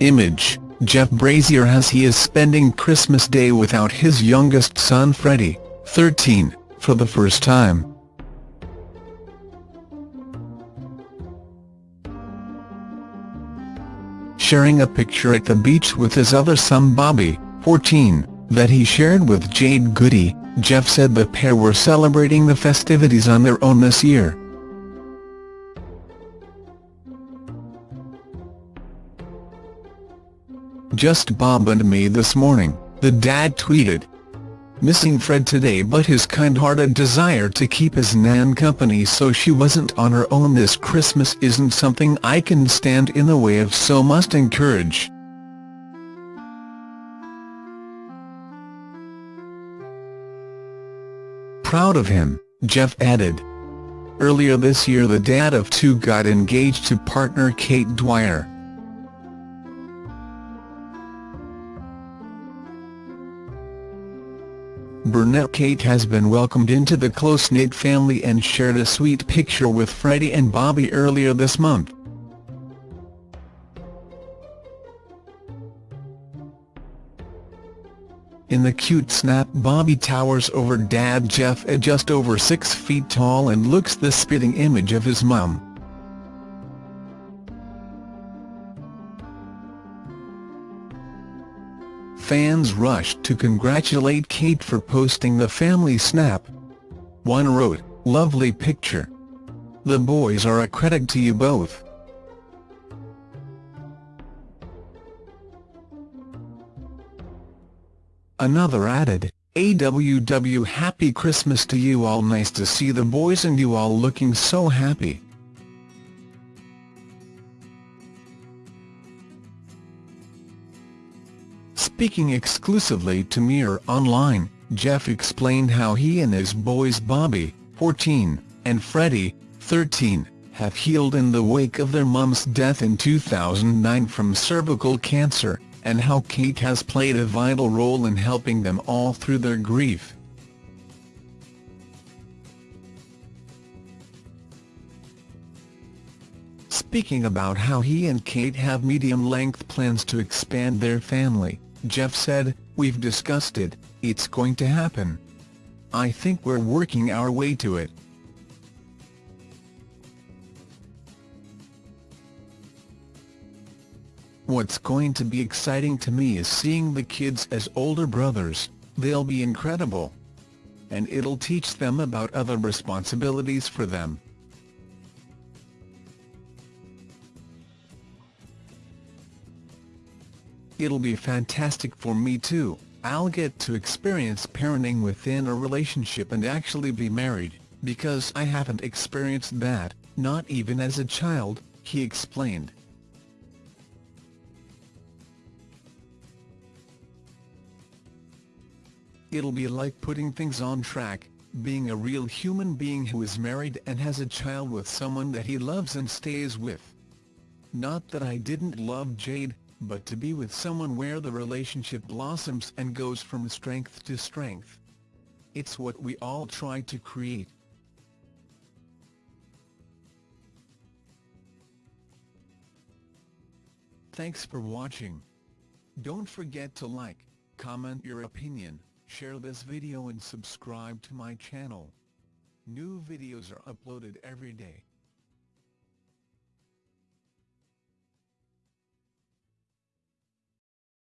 Image, Jeff Brazier as he is spending Christmas Day without his youngest son Freddie, 13, for the first time. Sharing a picture at the beach with his other son Bobby, 14, that he shared with Jade Goody, Jeff said the pair were celebrating the festivities on their own this year. Just Bob and me this morning, the dad tweeted. Missing Fred today but his kind-hearted desire to keep his nan company so she wasn't on her own this Christmas isn't something I can stand in the way of so must encourage. Proud of him, Jeff added. Earlier this year the dad of two got engaged to partner Kate Dwyer. Brunette Kate has been welcomed into the close-knit family and shared a sweet picture with Freddie and Bobby earlier this month. In the cute snap Bobby towers over dad Jeff at just over 6 feet tall and looks the spitting image of his mum. Fans rushed to congratulate Kate for posting the family snap. One wrote, lovely picture. The boys are a credit to you both. Another added, AWW happy Christmas to you all nice to see the boys and you all looking so happy. Speaking exclusively to Mirror Online, Jeff explained how he and his boys Bobby, 14, and Freddie, 13, have healed in the wake of their mum's death in 2009 from cervical cancer, and how Kate has played a vital role in helping them all through their grief. Speaking about how he and Kate have medium-length plans to expand their family, Jeff said, We've discussed it, it's going to happen. I think we're working our way to it. What's going to be exciting to me is seeing the kids as older brothers, they'll be incredible. And it'll teach them about other responsibilities for them. It'll be fantastic for me too, I'll get to experience parenting within a relationship and actually be married, because I haven't experienced that, not even as a child, he explained. It'll be like putting things on track, being a real human being who is married and has a child with someone that he loves and stays with. Not that I didn't love Jade, but to be with someone where the relationship blossoms and goes from strength to strength. It's what we all try to create. Thanks for watching. Don't forget to like, comment your opinion, share this video and subscribe to my channel. New videos are uploaded every day.